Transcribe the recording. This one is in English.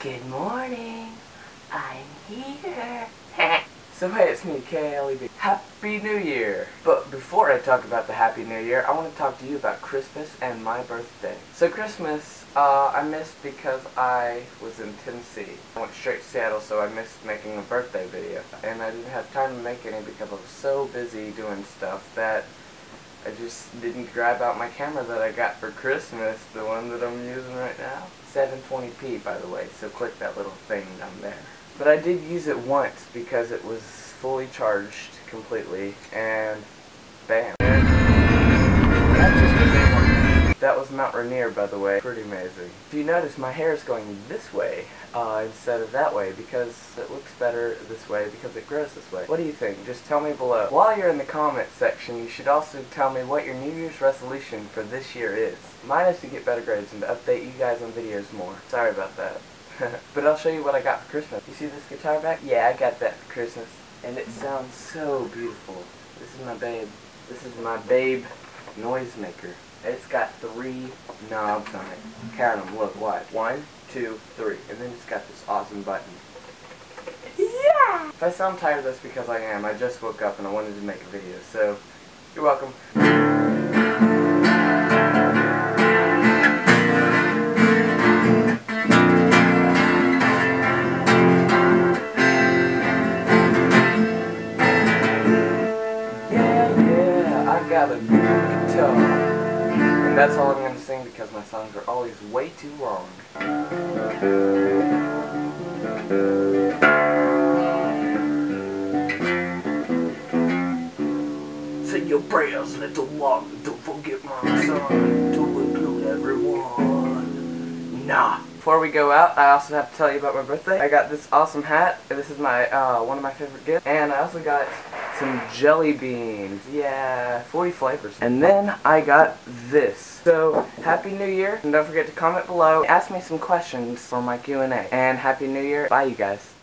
Good morning. I'm here. so hey, it's me, KLEB. Happy New Year! But before I talk about the Happy New Year, I want to talk to you about Christmas and my birthday. So Christmas, uh, I missed because I was in Tennessee. I went straight to Seattle, so I missed making a birthday video. And I didn't have time to make any because I was so busy doing stuff that I just didn't grab out my camera that I got for Christmas, the one that I'm using right now. 720p by the way, so click that little thing down there. But I did use it once because it was fully charged completely, and bam. That was Mount Rainier, by the way. Pretty amazing. If you notice, my hair is going this way uh, instead of that way because it looks better this way because it grows this way. What do you think? Just tell me below. While you're in the comment section, you should also tell me what your New Year's resolution for this year is. Mine is to get better grades and to update you guys on videos more. Sorry about that. but I'll show you what I got for Christmas. You see this guitar back? Yeah, I got that for Christmas. And it sounds so beautiful. This is my babe. This is my babe noisemaker. It's got three knobs on it. Count them, look, what? One, two, three. And then it's got this awesome button. Yeah! If I sound tired, that's because I am. I just woke up and I wanted to make a video, so you're welcome. Yeah, yeah, I got a And that's all I'm going to sing because my songs are always way too long. Say your prayers, little one. Don't forget my son to include everyone. Nah. Before we go out, I also have to tell you about my birthday. I got this awesome hat. This is my uh, one of my favorite gifts. And I also got some jelly beans. Yeah, 40 flavors. And then I got this. So, Happy New Year. And don't forget to comment below. Ask me some questions for my Q&A. And Happy New Year. Bye, you guys.